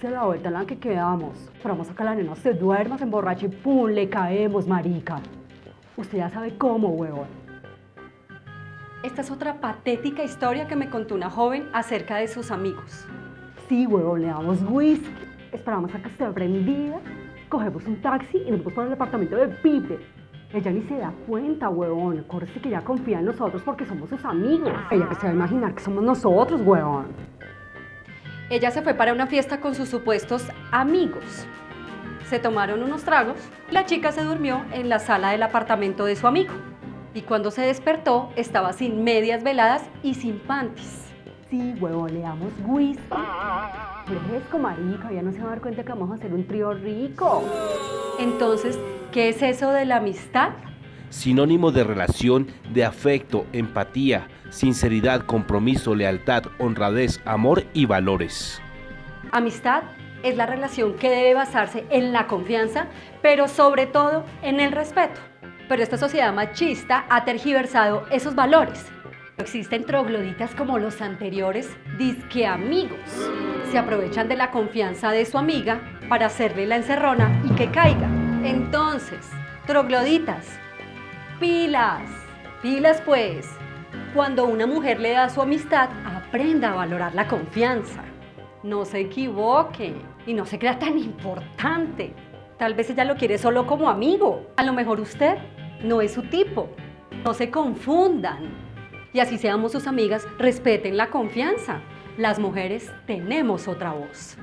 se la vuelta en la que quedamos. Esperamos a que la nena se duerma, se emborrache y ¡pum! Le caemos, marica. Usted ya sabe cómo, huevón. Esta es otra patética historia que me contó una joven acerca de sus amigos. Sí, huevón, le damos whisky. Esperamos a que esté prendida cogemos un taxi y nos vamos para el apartamento de Pipe. Ella ni se da cuenta, huevón. Acuérdese que ella confía en nosotros porque somos sus amigos. Ella que se va a imaginar que somos nosotros, huevón. Ella se fue para una fiesta con sus supuestos amigos. Se tomaron unos tragos. La chica se durmió en la sala del apartamento de su amigo. Y cuando se despertó, estaba sin medias veladas y sin panties. Sí, huevón, le damos whisky. Fresco, marica, ya no se va a dar cuenta que vamos a hacer un trío rico. Entonces, ¿qué es eso de la amistad? Sinónimo de relación, de afecto, empatía, sinceridad, compromiso, lealtad, honradez, amor y valores. Amistad es la relación que debe basarse en la confianza, pero sobre todo en el respeto. Pero esta sociedad machista ha tergiversado esos valores. Existen trogloditas como los anteriores, disque amigos. Se aprovechan de la confianza de su amiga para hacerle la encerrona y que caiga. Entonces, trogloditas, pilas, pilas pues. Cuando una mujer le da su amistad, aprenda a valorar la confianza. No se equivoque y no se crea tan importante. Tal vez ella lo quiere solo como amigo. A lo mejor usted no es su tipo. No se confundan. Y así seamos sus amigas, respeten la confianza. Las mujeres tenemos otra voz.